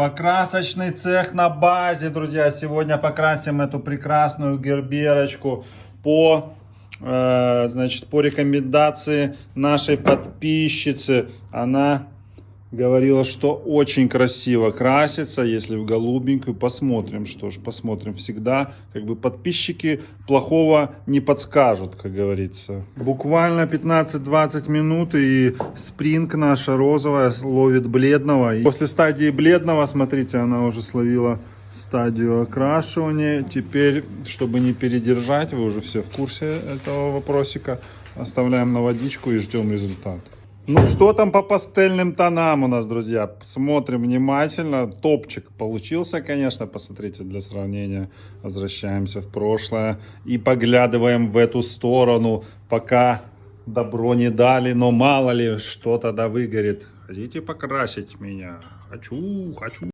Покрасочный цех на базе, друзья. Сегодня покрасим эту прекрасную герберочку по, э, значит, по рекомендации нашей подписчицы. Она говорила, что очень красиво красится, если в голубенькую. Посмотрим, что ж, посмотрим. Всегда, как бы, подписчики плохого не подскажут, как говорится. Буквально 15-20 минут, и спринг наша розовая ловит бледного. И после стадии бледного, смотрите, она уже словила стадию окрашивания. Теперь, чтобы не передержать, вы уже все в курсе этого вопросика, оставляем на водичку и ждем результат. Ну что там по пастельным тонам у нас, друзья? Смотрим внимательно. Топчик получился, конечно. Посмотрите, для сравнения возвращаемся в прошлое. И поглядываем в эту сторону, пока добро не дали. Но мало ли, что тогда выгорит. Хотите покрасить меня? Хочу, хочу.